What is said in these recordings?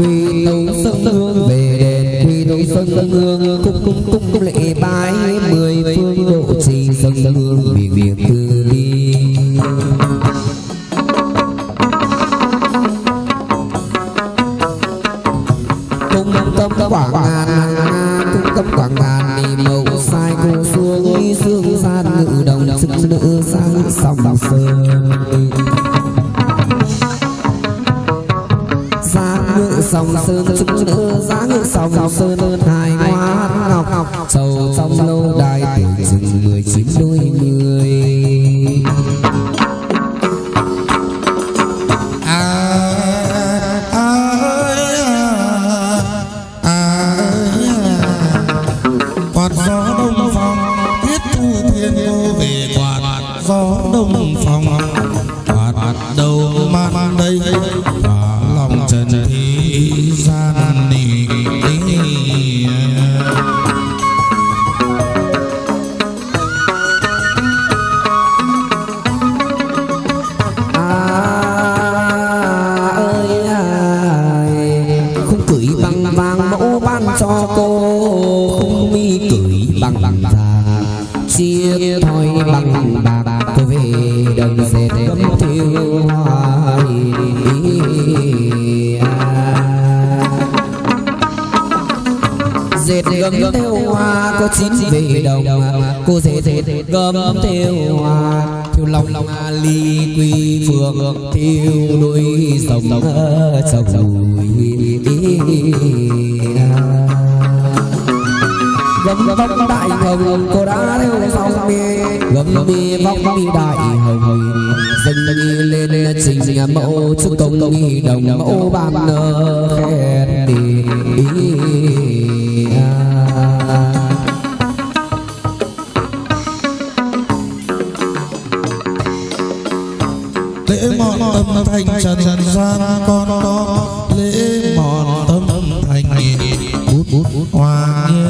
quy tấu sân hương về đền quy tấu sân hương. Cung cung cung cung lễ bái mười phương độ trì sân hương. Vì việc từ bi. Cung tâm quảng ngàn cung tâm quảng ngàn đi mẫu sai cô xuống đi xương gian ngự đồng sức nữ sang sòng sơn sông sơn chúng nữ giá sông sòng sơn hài hoa ngọc. Sầu sông lâu đài tuổi chừng mười chín đôi người à, à, à, quạt gió đông phòng Ghiền Mì thiên Để về quạt. Gió đông phòng quạt đầu cho cô không mi cưỡi bằng bằng già chia thoi bằng bạc. Cô về đồng dệt gấm thiêu hoa dệt gấm theo hoa có chín về đồng. Cô dệt dệt gấm theo hoa, thiêu lòng lòng ly quy phượng, thiêu đuôi sông sông gấm vong đại hồng cô đã theo sau mi gấm mi vóc mi đại hồng dâng lên trình mẫu chúc công nghi đồng mẫu ban khen đi lễ mọn tâm thành trần gian con đó lễ mọn tâm thành. Bút bút hoa như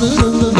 Ayrılık